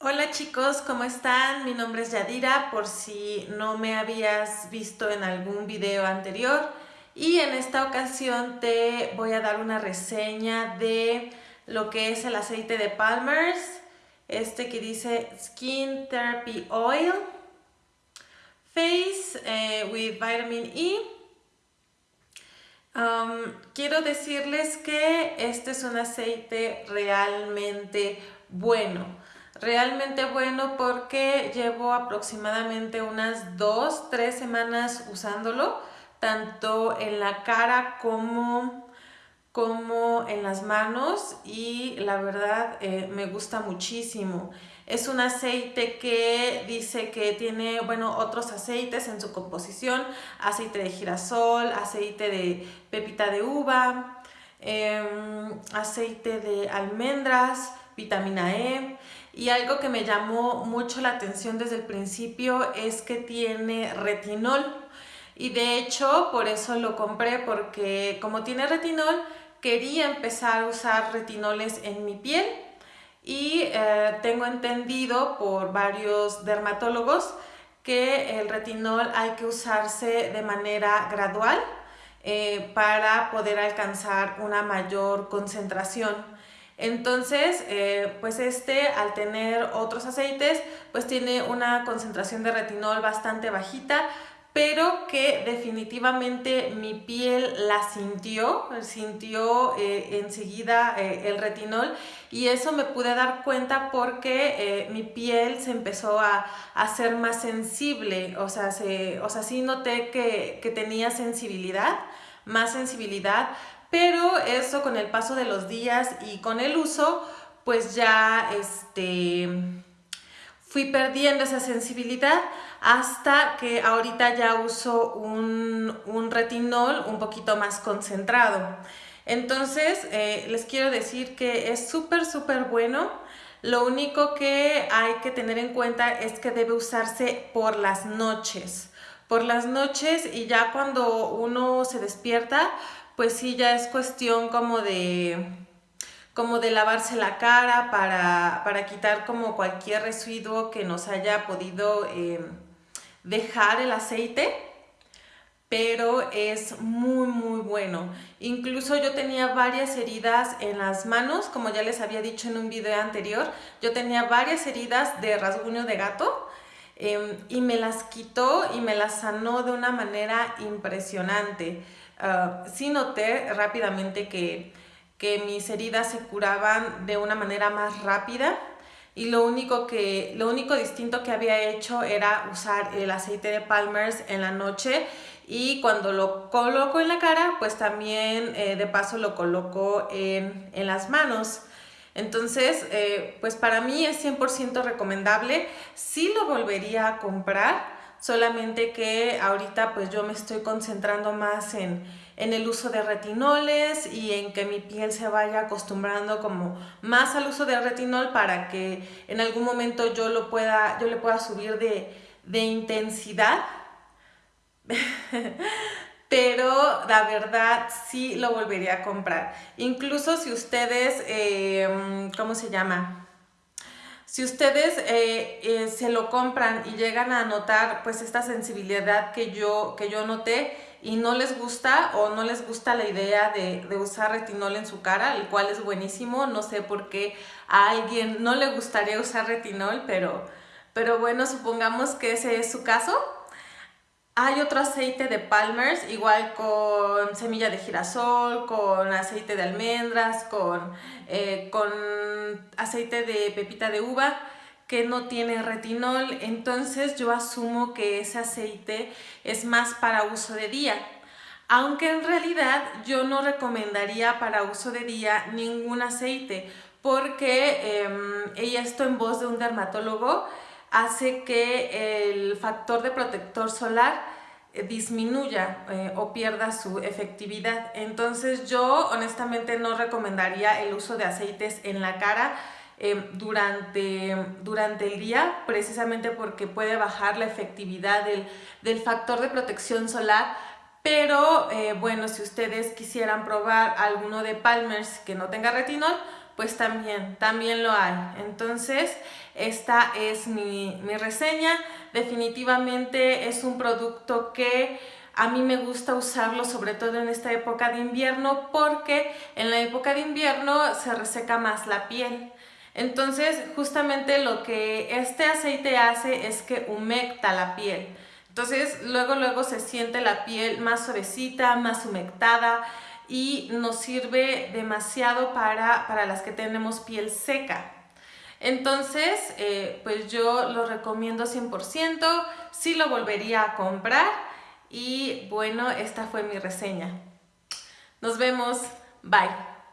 Hola chicos, ¿cómo están? Mi nombre es Yadira, por si no me habías visto en algún video anterior. Y en esta ocasión te voy a dar una reseña de lo que es el aceite de Palmer's. Este que dice Skin Therapy Oil Face eh, with Vitamin E. Um, quiero decirles que este es un aceite realmente bueno realmente bueno porque llevo aproximadamente unas dos, tres semanas usándolo, tanto en la cara como, como en las manos y la verdad eh, me gusta muchísimo. Es un aceite que dice que tiene, bueno, otros aceites en su composición, aceite de girasol, aceite de pepita de uva, em, aceite de almendras, vitamina E. Y algo que me llamó mucho la atención desde el principio es que tiene retinol. Y de hecho, por eso lo compré, porque como tiene retinol, quería empezar a usar retinoles en mi piel. Y eh, tengo entendido por varios dermatólogos que el retinol hay que usarse de manera gradual eh, para poder alcanzar una mayor concentración. Entonces, eh, pues este al tener otros aceites, pues tiene una concentración de retinol bastante bajita, pero que definitivamente mi piel la sintió, sintió eh, enseguida eh, el retinol y eso me pude dar cuenta porque mi piel se empezó a, hacer más sensible, o sea, o sea sí noté que, que tenía sensibilidad, más sensibilidad, pero eso con el paso de los días y con el uso, pues ya este, fui perdiendo esa sensibilidad hasta que ahorita ya uso un, retinol un poquito más concentrado. Entonces, eh, les quiero decir que es súper, súper bueno. Lo único que hay que tener en cuenta es que debe usarse por las noches. Por las noches y ya cuando uno se despierta, pues sí, ya es cuestión como de, como de lavarse la cara para, quitar como cualquier residuo que nos haya podido eh, dejar el aceite pero es muy muy bueno. Incluso yo tenía varias heridas en las manos, como ya les había dicho en un video anterior, yo tenía varias heridas de rasguño de gato em, y me las quitó y me las sanó de una manera impresionante. Ah, sí noté rápidamente que, mis heridas se curaban de una manera más rápida y lo único, que, lo único distinto que había hecho era usar el aceite de Palmer's en la noche y cuando lo coloco en la cara, pues también eh, de paso lo coloco en, las manos. Entonces, eh, pues para mí es 100% recomendable. Sí lo volvería a comprar solamente que ahorita pues yo me estoy concentrando más en, el uso de retinoles y en que mi piel se vaya acostumbrando como más al uso de retinol para que en algún momento yo lo pueda, yo le pueda subir de, intensidad. Pero la verdad sí lo volvería a comprar. Incluso si ustedes, eh, ¿cómo se llama? Si ustedes eh, eh, se lo compran y llegan a notar pues esta sensibilidad que yo, que yo noté y no les gusta o no les gusta la idea de, usar retinol en su cara, el cual es buenísimo, no sé por qué a alguien no le gustaría usar retinol, pero, pero bueno, supongamos que ese es su caso. Hay otro aceite de Palmer's, igual con semilla de girasol, con aceite de almendras, con, eh, con aceite de pepita de uva que no tiene retinol, entonces yo asumo que ese aceite es más para uso de día. Aunque en realidad yo no recomendaría para uso de día ningún aceite, porque em, y esto en voz de un dermatólogo, hace que el factor de protector solar eh, disminuya eh, o pierda su efectividad. Entonces yo honestamente no recomendaría el uso de aceites en la cara eh, durante, durante el día, precisamente porque puede bajar la efectividad del, del factor de protección solar, pero bueno, si ustedes quisieran probar alguno de Palmer's que no tenga retinol, pues también, también lo hay. Entonces, esta es mi, mi reseña. Definitivamente es un producto que a mí me gusta usarlo sobre todo en esta época de invierno porque en la época de invierno se reseca más la piel. Entonces, justamente lo que este aceite hace es que humecta la piel. Entonces, luego, luego se siente la piel más suavecita, más humectada y nos sirve demasiado para, para las que tenemos piel seca. Entonces, eh, pues yo lo recomiendo 100%, sí lo volvería a comprar y bueno, esta fue mi reseña. Nos vemos, bye.